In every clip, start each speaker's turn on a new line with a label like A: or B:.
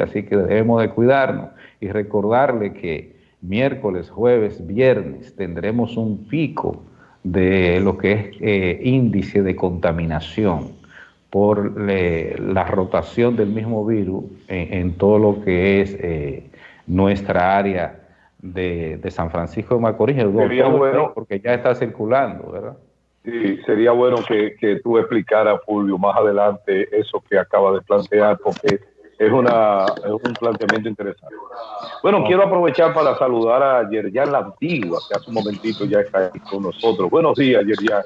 A: así que debemos de cuidarnos y recordarle que miércoles, jueves, viernes tendremos un pico de lo que es eh, índice de contaminación por la rotación del mismo virus en, todo lo que es eh, nuestra área de, San Francisco de Macorís,
B: sería bueno,
A: porque ya está circulando, ¿verdad?
B: Sí, sería bueno que, que tú explicaras, Fulvio, más adelante eso que acaba de plantear, porque es, una, es un planteamiento interesante. Bueno, quiero aprovechar para saludar a Yerjan La Antigua, que hace un momentito ya está aquí con nosotros. Buenos días, Yerjan.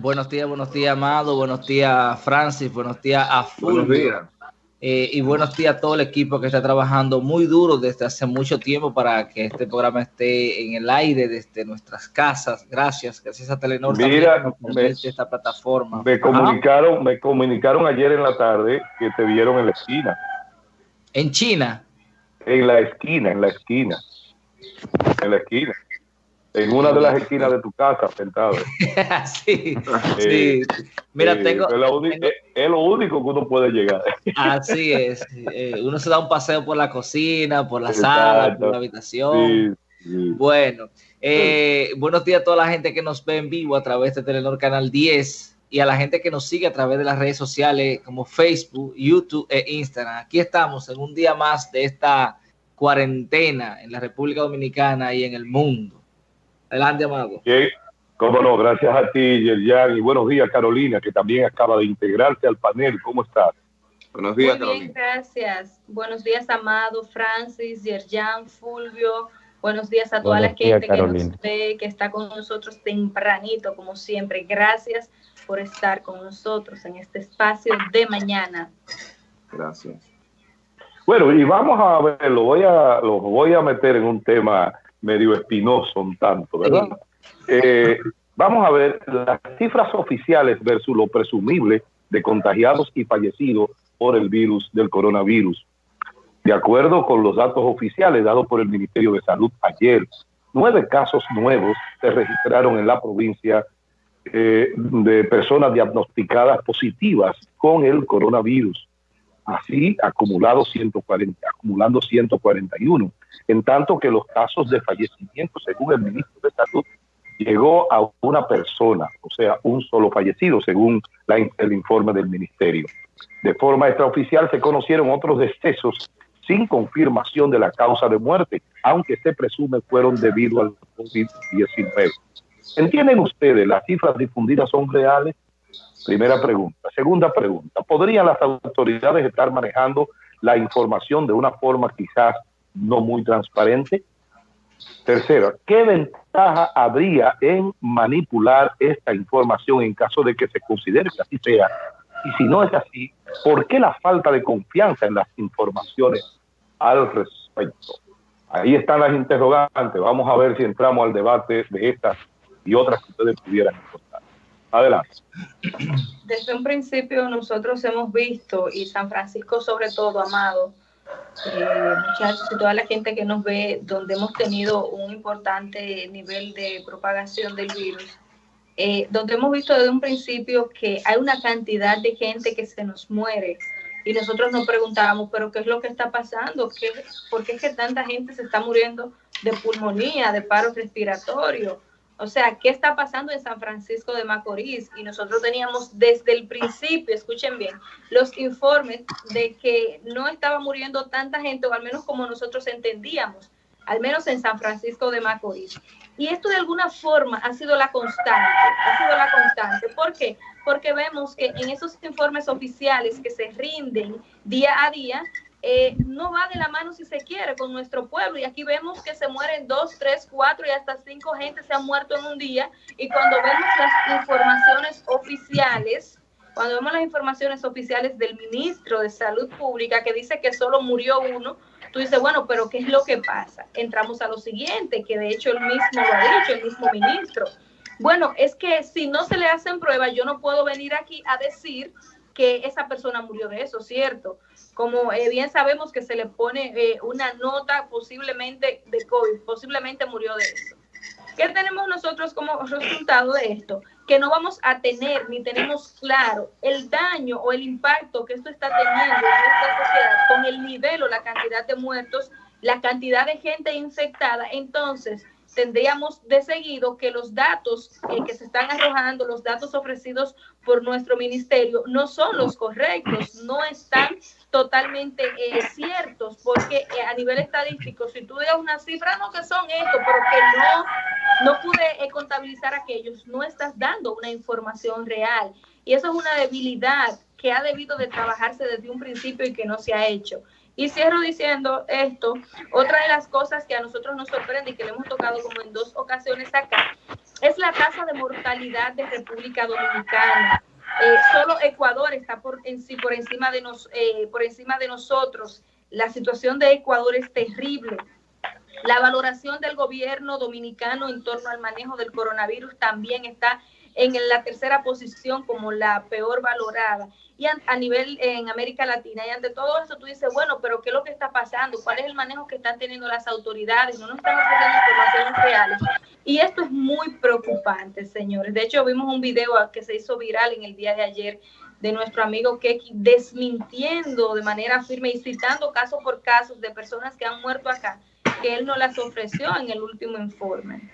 C: Buenos días, buenos días, Amado. Buenos días, Francis. Buenos días a Fulvio. Buenos días. Eh, y buenos días a todo el equipo que está trabajando muy duro desde hace mucho tiempo para que este programa esté en el aire desde nuestras casas. Gracias, gracias a Telenor
B: Mira,
C: me, esta plataforma.
B: Me comunicaron, me comunicaron ayer en la tarde que te vieron en la esquina.
C: ¿En China?
B: En la esquina, en la esquina. En la esquina en una de las esquinas de tu casa sentado.
C: sí, sí. Mira, tengo,
B: es lo, único, que uno puede llegar.
C: Así es. Eh, uno se da un paseo por la cocina, por la sala, por la habitación. Bueno, eh, buenos días a toda la gente que nos ve en vivo a través de Telenor Canal 10 y a la gente que nos sigue a través de las redes sociales como Facebook, YouTube e Instagram. Aquí estamos en un día más de esta cuarentena en la República Dominicana y en el mundo. Adelante, Amado.
B: Cómo no, gracias a ti, Yerjan. Y buenos días, Carolina, que también acaba de integrarse al panel. ¿Cómo estás?
D: Buenos días, Muy bien, gracias. Buenos días, Amado, Francis, Yerjan, Fulvio. Buenos días a toda la gente que nos ve, que está con nosotros tempranito, como siempre. Gracias por estar con nosotros en este espacio de mañana.
B: Gracias. Bueno, y vamos a ver, lo voy a, lo voy a meter en un tema medio espinoso un tanto, ¿verdad? Eh, vamos a ver las cifras oficiales versus lo presumible de contagiados y fallecidos por el virus del coronavirus. De acuerdo con los datos oficiales dados por el Ministerio de Salud ayer, nueve casos nuevos se registraron en la provincia eh, de personas diagnosticadas positivas con el coronavirus así acumulado 140, acumulando 141, en tanto que los casos de fallecimiento, según el ministro de Salud, llegó a una persona, o sea, un solo fallecido, según el informe del ministerio. De forma extraoficial se conocieron otros decesos sin confirmación de la causa de muerte, aunque se presume fueron debido al COVID-19. ¿Entienden ustedes? ¿Las cifras difundidas son reales? Primera pregunta. Segunda pregunta, ¿podrían las autoridades estar manejando la información de una forma quizás no muy transparente? Tercera, ¿qué ventaja habría en manipular esta información en caso de que se considere que así sea? Y si no es así, ¿por qué la falta de confianza en las informaciones al respecto? Ahí están las interrogantes. Vamos a ver si entramos al debate de estas y otras que ustedes pudieran encontrar. Adelante.
D: Desde un principio nosotros hemos visto, y San Francisco sobre todo, Amado, eh, muchachos y toda la gente que nos ve, donde hemos tenido un importante nivel de propagación del virus, eh, donde hemos visto desde un principio que hay una cantidad de gente que se nos muere y nosotros nos preguntábamos, pero ¿qué es lo que está pasando? ¿Qué, ¿Por qué es que tanta gente se está muriendo de pulmonía, de paro respiratorio? O sea, ¿qué está pasando en San Francisco de Macorís? Y nosotros teníamos desde el principio, escuchen bien, los informes de que no estaba muriendo tanta gente, o al menos como nosotros entendíamos, al menos en San Francisco de Macorís. Y esto de alguna forma ha sido la constante, ha sido la constante. ¿Por qué? Porque vemos que en esos informes oficiales que se rinden día a día, eh, no va de la mano si se quiere con nuestro pueblo. Y aquí vemos que se mueren dos, tres, cuatro y hasta cinco gente se han muerto en un día. Y cuando vemos las informaciones oficiales, cuando vemos las informaciones oficiales del ministro de Salud Pública que dice que solo murió uno, tú dices, bueno, pero ¿qué es lo que pasa? Entramos a lo siguiente, que de hecho el mismo lo ha dicho, el mismo ministro. Bueno, es que si no se le hacen pruebas, yo no puedo venir aquí a decir que esa persona murió de eso, ¿cierto? Como eh, bien sabemos que se le pone eh, una nota posiblemente de COVID, posiblemente murió de eso. ¿Qué tenemos nosotros como resultado de esto? Que no vamos a tener ni tenemos claro el daño o el impacto que esto está teniendo en nuestra sociedad con el nivel o la cantidad de muertos, la cantidad de gente infectada. Entonces, tendríamos de seguido que los datos eh, que se están arrojando, los datos ofrecidos por nuestro ministerio, no son los correctos, no están totalmente eh, ciertos, porque eh, a nivel estadístico, si tú das una cifra, no que son esto, pero que no, no pude contabilizar aquellos, no estás dando una información real. Y eso es una debilidad que ha debido de trabajarse desde un principio y que no se ha hecho. Y cierro diciendo esto, otra de las cosas que a nosotros nos sorprende y que le hemos tocado como en dos ocasiones acá, es la tasa de mortalidad de República Dominicana. Eh, solo Ecuador está por, en, por, encima de nos, eh, por encima de nosotros. La situación de Ecuador es terrible. La valoración del gobierno dominicano en torno al manejo del coronavirus también está en la tercera posición como la peor valorada y a, nivel en América Latina. Y ante todo eso tú dices, bueno, pero ¿qué es lo que está pasando? ¿Cuál es el manejo que están teniendo las autoridades? No nos están ofreciendo informaciones reales. Y esto es muy preocupante, señores. De hecho, vimos un video que se hizo viral en el día de ayer de nuestro amigo Keki desmintiendo de manera firme y citando caso por caso de personas que han muerto acá, que él no las ofreció en el último informe.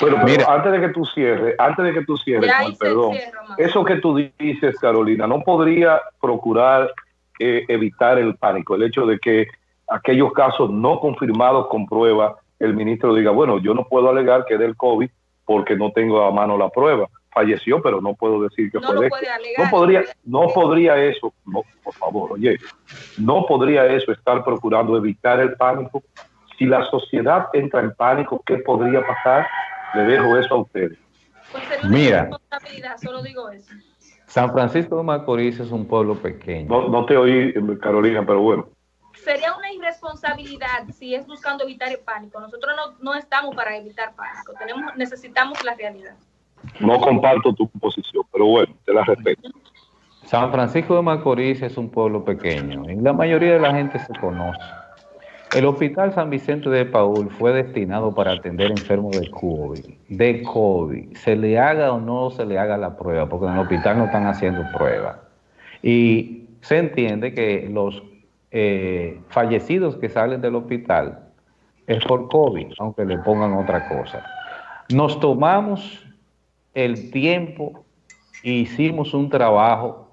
B: Bueno, Mira. antes de que tú cierres, antes de que tú cierres, perdón, eso que tú dices, Carolina, no podría procurar eh, evitar el pánico, el hecho de que aquellos casos no confirmados con prueba, el ministro diga, bueno, yo no puedo alegar que es del COVID porque no tengo a mano la prueba. Falleció, pero no puedo decir que fue de No podría, no podría eso, no, por favor, oye, no podría eso estar procurando evitar el pánico. Si la sociedad entra en pánico, ¿qué podría pasar? Le dejo eso a ustedes.
A: Mira, solo digo eso. San Francisco de Macorís es un pueblo pequeño.
B: No, te oí, Carolina, pero bueno.
D: Sería una irresponsabilidad si es buscando evitar el pánico. Nosotros no, estamos para evitar pánico. Tenemos, necesitamos la realidad.
B: No comparto tu posición, pero bueno, te la respeto.
A: San Francisco de Macorís es un pueblo pequeño y la mayoría de la gente se conoce. El Hospital San Vicente de Paul fue destinado para atender enfermos de COVID. De COVID. Se le haga o no se le haga la prueba, porque en el hospital no están haciendo prueba. Y se entiende que los eh, fallecidos que salen del hospital es por COVID, aunque le pongan otra cosa. Nos tomamos el tiempo e hicimos un trabajo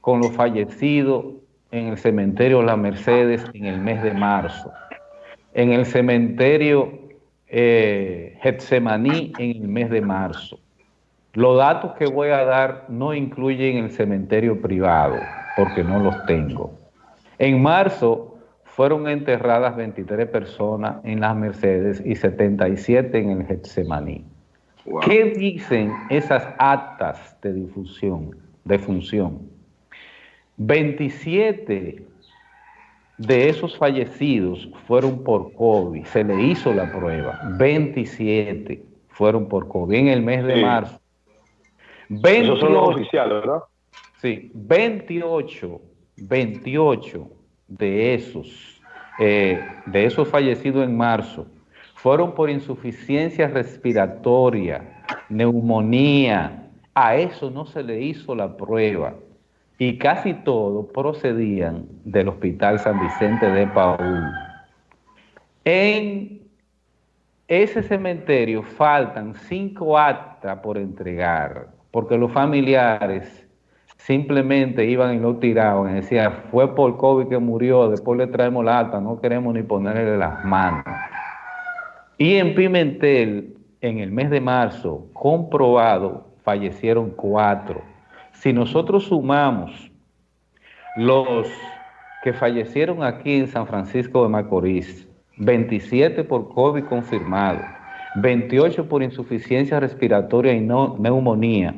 A: con los fallecidos en el cementerio La Mercedes en el mes de marzo, en el cementerio eh, Getsemaní en el mes de marzo. Los datos que voy a dar no incluyen el cementerio privado, porque no los tengo. En marzo fueron enterradas 23 personas en las Mercedes y 77 en el Getsemaní. ¿Qué dicen esas actas de difusión, de función? 27 de esos fallecidos fueron por COVID, se le hizo la prueba, 27 fueron por COVID en el mes de marzo. 28, son los oficiales, ¿verdad? Sí, 28, 28 de esos, eh, de esos fallecidos en marzo fueron por insuficiencia respiratoria, neumonía. A eso no se le hizo la prueba y casi todos procedían del Hospital San Vicente de Paúl. En ese cementerio faltan cinco actas por entregar, porque los familiares simplemente iban y lo tiraban y decían, fue por COVID que murió, después le traemos la acta, no queremos ni ponerle las manos. Y en Pimentel, en el mes de marzo, comprobado, fallecieron cuatro si nosotros sumamos los que fallecieron aquí en San Francisco de Macorís, 27 por COVID confirmado, 28 por insuficiencia respiratoria y no, neumonía,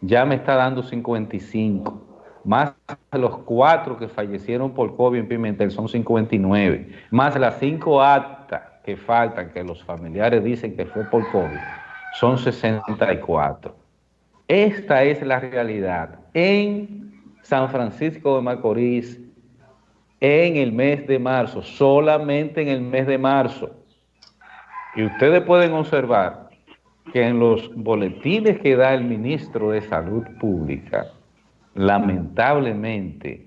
A: ya me está dando 55. Más los cuatro que fallecieron por COVID en Pimentel son 59. Más las cinco actas que faltan, que los familiares dicen que fue por COVID, son 64. Esta es la realidad. En San Francisco de Macorís, en el mes de marzo, solamente en el mes de marzo, Y ustedes pueden observar que en los boletines que da el ministro de Salud Pública, lamentablemente,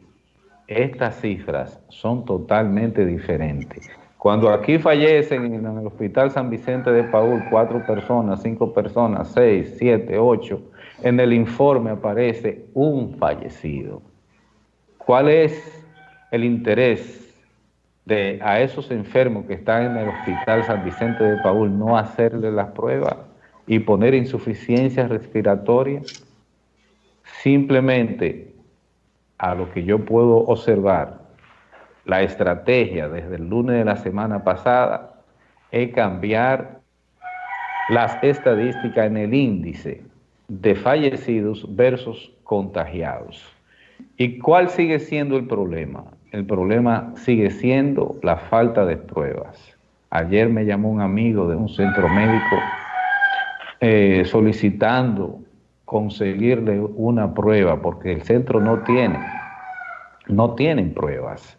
A: estas cifras son totalmente diferentes. Cuando aquí fallecen en el Hospital San Vicente de Paul cuatro personas, cinco personas, seis, siete, ocho, en el informe aparece un fallecido. ¿Cuál es el interés de a esos enfermos que están en el Hospital San Vicente de Paul no hacerle las pruebas y poner insuficiencia respiratoria? Simplemente a lo que yo puedo observar, la estrategia desde el lunes de la semana pasada es cambiar las estadísticas en el índice de fallecidos versus contagiados. ¿Y cuál sigue siendo el problema? El problema sigue siendo la falta de pruebas. Ayer me llamó un amigo de un centro médico eh, solicitando conseguirle una prueba porque el centro no tiene, no tienen pruebas.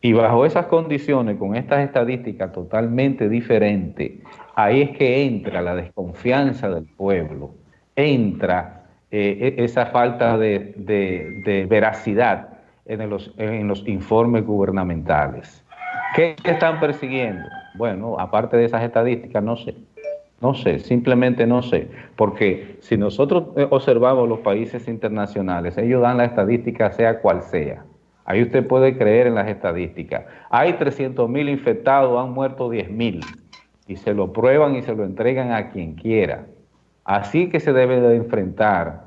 A: Y bajo esas condiciones, con estas estadísticas totalmente diferentes, ahí es que entra la desconfianza del pueblo, entra eh, e, esa falta de, veracidad en los, en los informes gubernamentales. ¿Qué están persiguiendo? Bueno, aparte de esas estadísticas, no sé. No sé, simplemente no sé, porque si nosotros eh, observamos los países internacionales, ellos dan la estadística sea cual sea. Ahí usted puede creer en las estadísticas. Hay 300 mil infectados, han muerto 10 mil. Y se lo prueban y se lo entregan a quien quiera. Así que se debe de enfrentar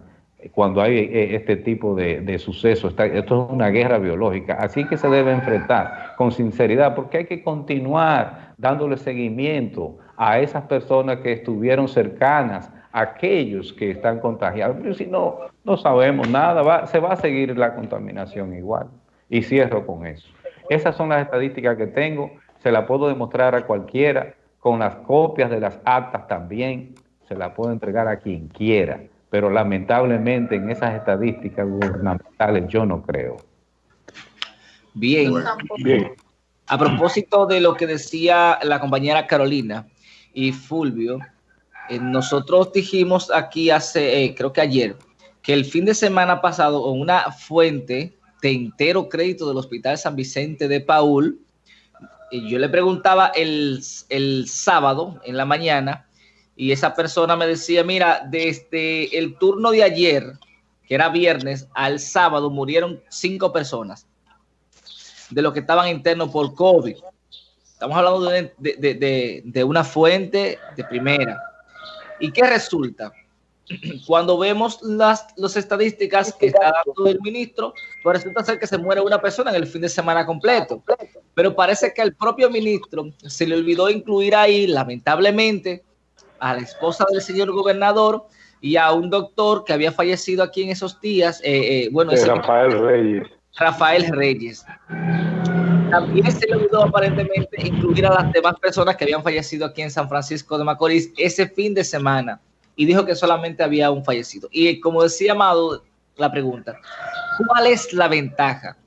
A: cuando hay eh, este tipo de, de sucesos. Esto es una guerra biológica. Así que se debe enfrentar con sinceridad, porque hay que continuar dándole seguimiento a esas personas que estuvieron cercanas, a aquellos que están contagiados. Pero si no, no sabemos nada, se va a seguir la contaminación igual. Y cierro con eso. Esas son las estadísticas que tengo, se las puedo demostrar a cualquiera, con las copias de las actas también, se las puedo entregar a quien quiera, pero lamentablemente en esas estadísticas gubernamentales yo no creo.
C: Bien, bien. A propósito de lo que decía la compañera Carolina y Fulvio, eh, nosotros dijimos aquí hace, eh, creo que ayer, que el fin de semana pasado una fuente de entero crédito del Hospital San Vicente de Paul. Y yo le preguntaba el, el sábado en la mañana y esa persona me decía, mira, desde el turno de ayer, que era viernes, al sábado murieron cinco personas de los que estaban internos por COVID. Estamos hablando de, de, de una fuente de primera. ¿Y qué resulta? cuando vemos las, estadísticas que está dando el ministro, pues resulta ser que se muere una persona en el fin de semana completo. Pero parece que al propio ministro se le olvidó incluir ahí, lamentablemente, a la esposa del señor gobernador y a un doctor que había fallecido aquí en esos días. Eh, eh, bueno,
B: Rafael Reyes.
C: Rafael Reyes. También se le olvidó aparentemente incluir a las demás personas que habían fallecido aquí en San Francisco de Macorís ese fin de semana y dijo que solamente había un fallecido. Y como decía Amado, la pregunta, ¿cuál es la ventaja?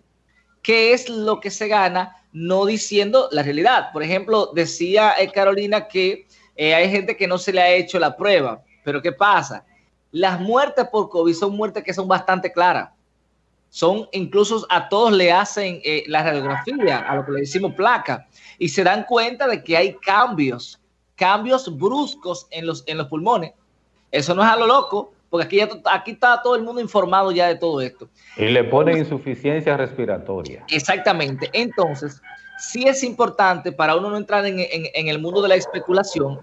C: ¿Qué es lo que se gana no diciendo la realidad? Por ejemplo, decía eh, Carolina que eh, hay gente que no se le ha hecho la prueba, pero ¿qué pasa? Las muertes por COVID son muertes que son bastante claras. Son incluso a todos le hacen eh, la radiografía, a lo que le decimos placa, y se dan cuenta de que hay cambios, cambios bruscos en los, en los pulmones eso no es a lo loco, porque aquí, ya, aquí está todo el mundo informado ya de todo esto.
A: Y le ponen insuficiencia respiratoria.
C: Exactamente. Entonces, sí es importante para uno no entrar en, en el mundo de la especulación,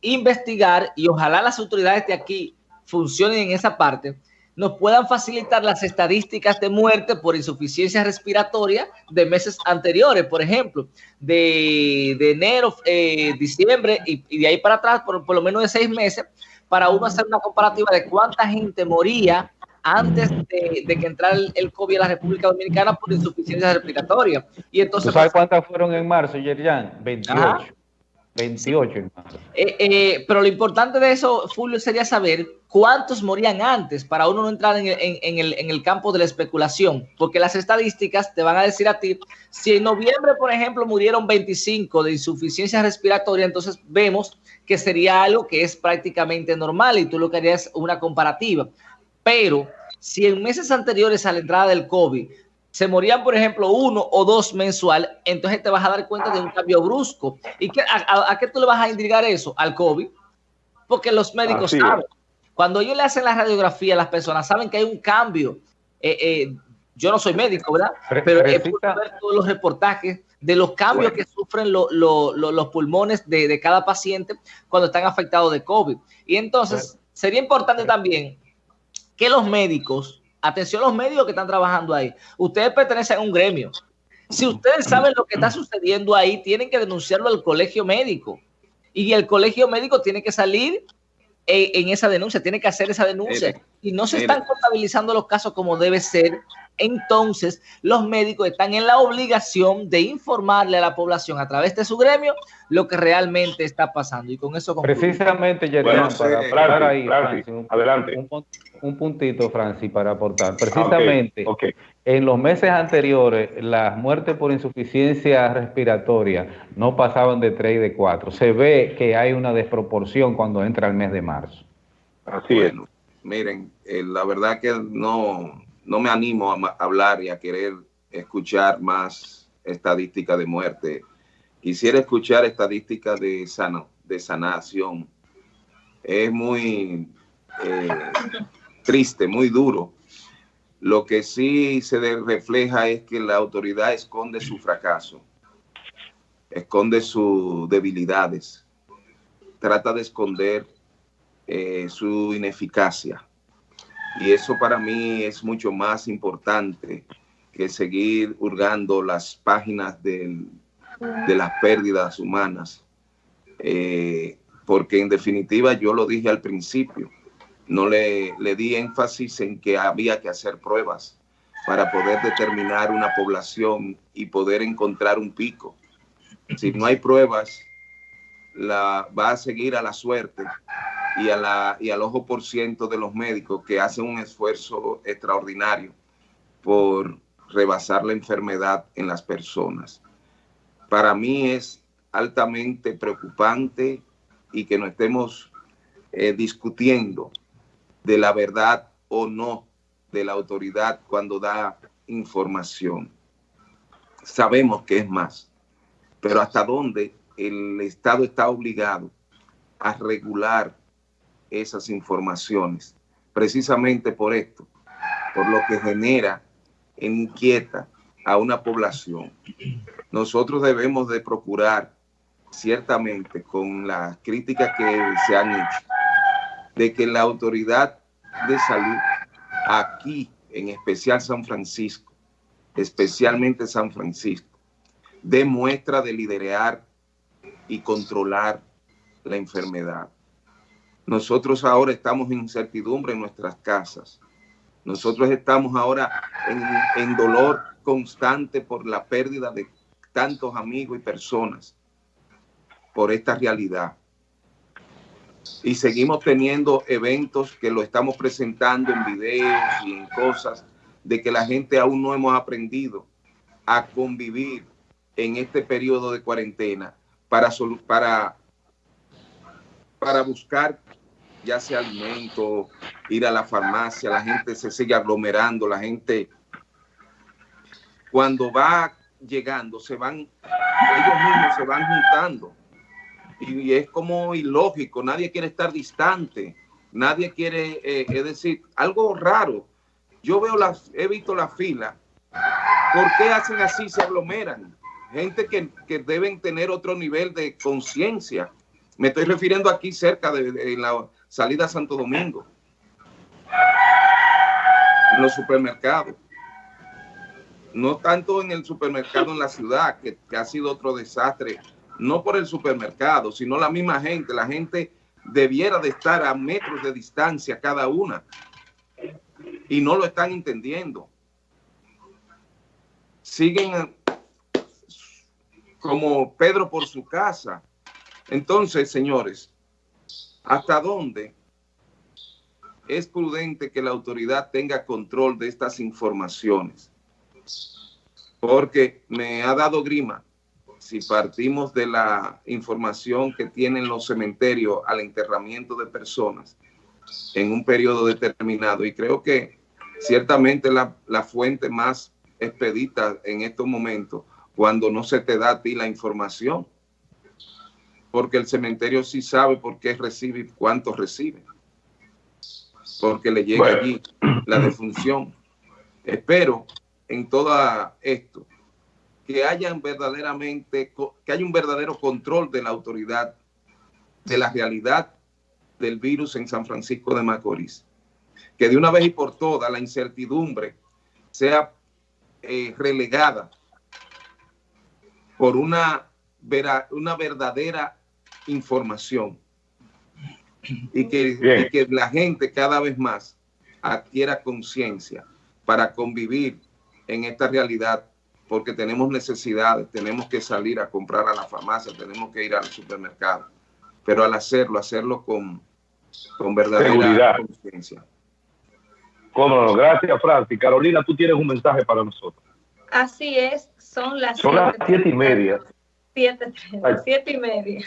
C: investigar y ojalá las autoridades de aquí funcionen en esa parte, nos puedan facilitar las estadísticas de muerte por insuficiencia respiratoria de meses anteriores, por ejemplo, de, enero, eh, diciembre y, de ahí para atrás, por, por lo menos de seis meses, para uno hacer una comparativa de cuánta gente moría antes de, que entrara el, COVID a la República Dominicana por insuficiencia respiratoria. Y entonces,
A: ¿Tú sabes cuántas fueron en marzo, Yerian? 28. 28 en
C: eh, eh, pero lo importante de eso, Fulvio, sería saber cuántos morían antes para uno no entrar en el, en, el, campo de la especulación, porque las estadísticas te van a decir a ti, si en noviembre, por ejemplo, murieron 25 de insuficiencia respiratoria, entonces vemos que sería algo que es prácticamente normal y tú lo que harías una comparativa. Pero si en meses anteriores a la entrada del COVID se morían, por ejemplo, uno o dos mensual, entonces te vas a dar cuenta de un cambio brusco. ¿Y qué, a, qué tú le vas a indicar eso? Al COVID. Porque los médicos saben. Cuando ellos le hacen la radiografía a las personas, saben que hay un cambio. Eh, eh, yo no soy médico, ¿verdad? Pero he podido ver todos los reportajes de los cambios que sufren los pulmones de, de, cada paciente cuando están afectados de COVID. Y entonces, sería importante también que los médicos Atención a los médicos que están trabajando ahí. Ustedes pertenecen a un gremio. Si ustedes saben lo que está sucediendo ahí, tienen que denunciarlo al colegio médico. Y el colegio médico tiene que salir en, esa denuncia, tiene que hacer esa denuncia. y no se están contabilizando los casos como debe ser entonces los médicos están en la obligación de informarle a la población a través de su gremio lo que realmente está pasando. Y con eso
A: Precisamente, Jeremy, para, ahí, adelante. Un, puntito, Francis, para aportar. Precisamente, en los meses anteriores, las muertes por insuficiencia respiratoria no pasaban de 3 y de 4. Se ve que hay una desproporción cuando entra el mes de marzo.
E: Así es. Miren, eh, la verdad que no no me animo a hablar y a querer escuchar más estadística de muerte. Quisiera escuchar estadística de, sano, de sanación. Es muy eh, triste, muy duro. Lo que sí se refleja es que la autoridad esconde su fracaso, esconde sus debilidades, trata de esconder eh, su ineficacia y eso para mí es mucho más importante que seguir hurgando las páginas de las pérdidas humanas. Eh, porque en definitiva yo lo dije al principio, no le, le di énfasis en que había que hacer pruebas para poder determinar una población y poder encontrar un pico. Si no hay pruebas, la, va a seguir a la suerte y, a la, y al ojo por ciento de los médicos que hacen un esfuerzo extraordinario por rebasar la enfermedad en las personas. Para mí es altamente preocupante y que no estemos eh, discutiendo de la verdad o no de la autoridad cuando da información. Sabemos que es más, pero hasta dónde el Estado está obligado a regular esas informaciones, precisamente por esto, por lo que genera e inquieta a una población. Nosotros debemos de procurar, ciertamente, con las críticas que se han hecho, de que la autoridad de salud aquí, en especial San Francisco, especialmente San Francisco, demuestra de liderar y controlar la enfermedad. Nosotros ahora estamos en incertidumbre en nuestras casas. Nosotros estamos ahora en, dolor constante por la pérdida de tantos amigos y personas por esta realidad. Y seguimos teniendo eventos que lo estamos presentando en videos y en cosas de que la gente aún no hemos aprendido a convivir en este periodo de cuarentena para, para, para buscar ya sea alimento, ir a la farmacia, la gente se sigue aglomerando, la gente cuando va llegando se van, ellos mismos se van juntando. Y, es como ilógico, nadie quiere estar distante, nadie quiere, eh, es decir, algo raro. Yo veo las, he visto la fila, ¿por qué hacen así? Se aglomeran. Gente que, que deben tener otro nivel de conciencia. Me estoy refiriendo aquí cerca de la salida a Santo Domingo, los supermercados. No tanto en el supermercado en la ciudad, que, ha sido otro desastre, no por el supermercado, sino la misma gente. La gente debiera de estar a metros de distancia cada una y no lo están entendiendo. Siguen como Pedro por su casa Entonces, señores, ¿hasta dónde es prudente que la autoridad tenga control de estas informaciones? Porque me ha dado grima si partimos de la información que tienen los cementerios al enterramiento de personas en un periodo determinado. Y creo que ciertamente la, la fuente más expedita en estos momentos cuando no se te da a ti la información. Porque el cementerio sí sabe por qué recibe y cuánto recibe. Porque le llega allí la defunción. Espero en todo esto que hayan verdaderamente, que haya un verdadero control de la autoridad de la realidad del virus en San Francisco de Macorís. Que de una vez y por todas la incertidumbre sea eh, relegada por una, una verdadera información y que, y que la gente cada vez más adquiera conciencia para convivir en esta realidad porque tenemos necesidades, tenemos que salir a comprar a la farmacia, tenemos que ir al supermercado. Pero al hacerlo, hacerlo con, con verdadera conciencia.
B: Cómo no, gracias Francis. Carolina, tú tienes un mensaje para nosotros.
D: Así es, son las,
B: son las siete y media.
D: Siete, siete y media.